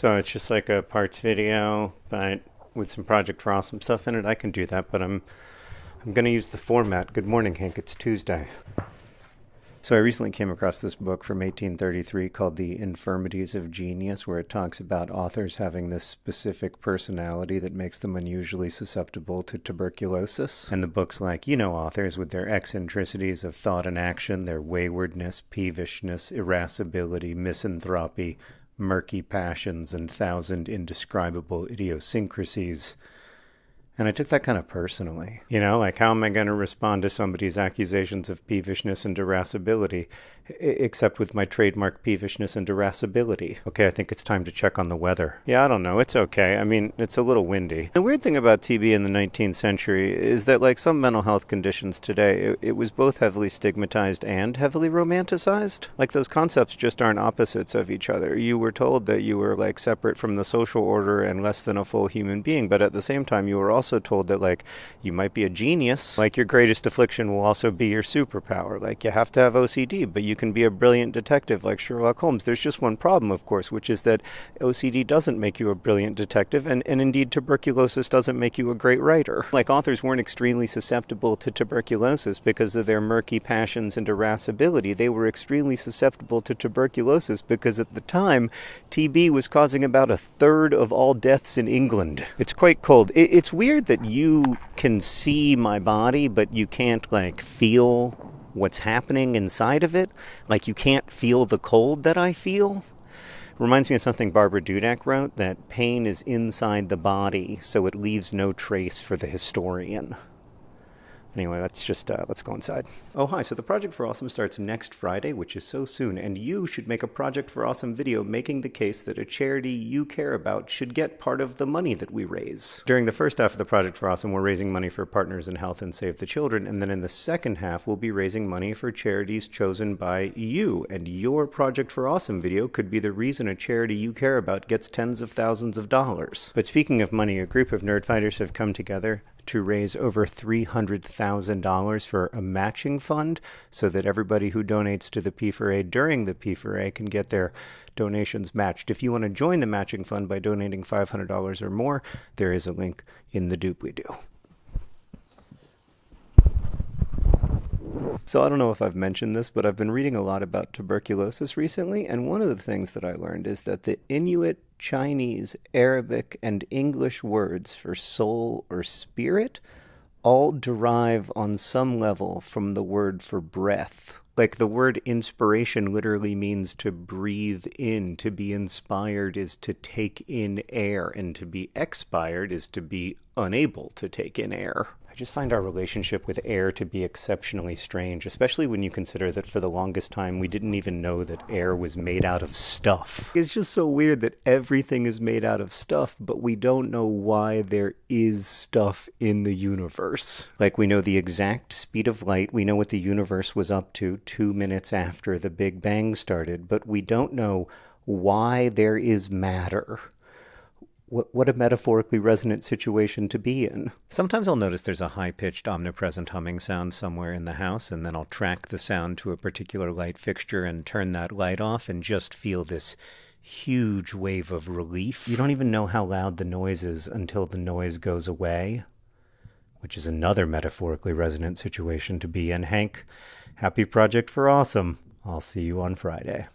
So it's just like a parts video, but with some Project for Awesome stuff in it. I can do that, but I'm I'm going to use the format. Good morning, Hank. It's Tuesday. So I recently came across this book from 1833 called The Infirmities of Genius, where it talks about authors having this specific personality that makes them unusually susceptible to tuberculosis. And the book's like, you know, authors with their eccentricities of thought and action, their waywardness, peevishness, irascibility, misanthropy, murky passions and thousand indescribable idiosyncrasies. And I took that kind of personally. You know, like how am I going to respond to somebody's accusations of peevishness and irascibility, except with my trademark peevishness and irascibility? Okay, I think it's time to check on the weather. Yeah, I don't know. It's okay. I mean, it's a little windy. The weird thing about TB in the 19th century is that, like some mental health conditions today, it, it was both heavily stigmatized and heavily romanticized. Like those concepts just aren't opposites of each other. You were told that you were like separate from the social order and less than a full human being, but at the same time, you were also also told that like you might be a genius, like your greatest affliction will also be your superpower. Like you have to have OCD, but you can be a brilliant detective like Sherlock Holmes. There's just one problem, of course, which is that OCD doesn't make you a brilliant detective, and, and indeed tuberculosis doesn't make you a great writer. Like authors weren't extremely susceptible to tuberculosis because of their murky passions and irascibility. They were extremely susceptible to tuberculosis because at the time TB was causing about a third of all deaths in England. It's quite cold. It, it's weird weird that you can see my body, but you can't like feel what's happening inside of it. Like you can't feel the cold that I feel. Reminds me of something Barbara Duden wrote that pain is inside the body, so it leaves no trace for the historian. Anyway, let's just uh, let's go inside. Oh hi! So the Project for Awesome starts next Friday, which is so soon, and you should make a Project for Awesome video making the case that a charity you care about should get part of the money that we raise. During the first half of the Project for Awesome, we're raising money for Partners in Health and Save the Children, and then in the second half, we'll be raising money for charities chosen by you. And your Project for Awesome video could be the reason a charity you care about gets tens of thousands of dollars. But speaking of money, a group of nerdfighters have come together to raise over $300,000 for a matching fund so that everybody who donates to the P4A during the P4A can get their donations matched. If you want to join the matching fund by donating $500 or more, there is a link in the doobly doo. So I don't know if I've mentioned this, but I've been reading a lot about tuberculosis recently, and one of the things that I learned is that the Inuit, Chinese, Arabic, and English words for soul or spirit all derive on some level from the word for breath. Like the word inspiration literally means to breathe in. To be inspired is to take in air, and to be expired is to be unable to take in air just find our relationship with air to be exceptionally strange, especially when you consider that for the longest time we didn't even know that air was made out of stuff. It's just so weird that everything is made out of stuff, but we don't know why there is stuff in the universe. Like we know the exact speed of light, we know what the universe was up to two minutes after the Big Bang started, but we don't know why there is matter what, what a metaphorically resonant situation to be in. Sometimes I'll notice there's a high pitched, omnipresent humming sound somewhere in the house, and then I'll track the sound to a particular light fixture and turn that light off and just feel this huge wave of relief. You don't even know how loud the noise is until the noise goes away, which is another metaphorically resonant situation to be in. Hank, happy project for awesome. I'll see you on Friday.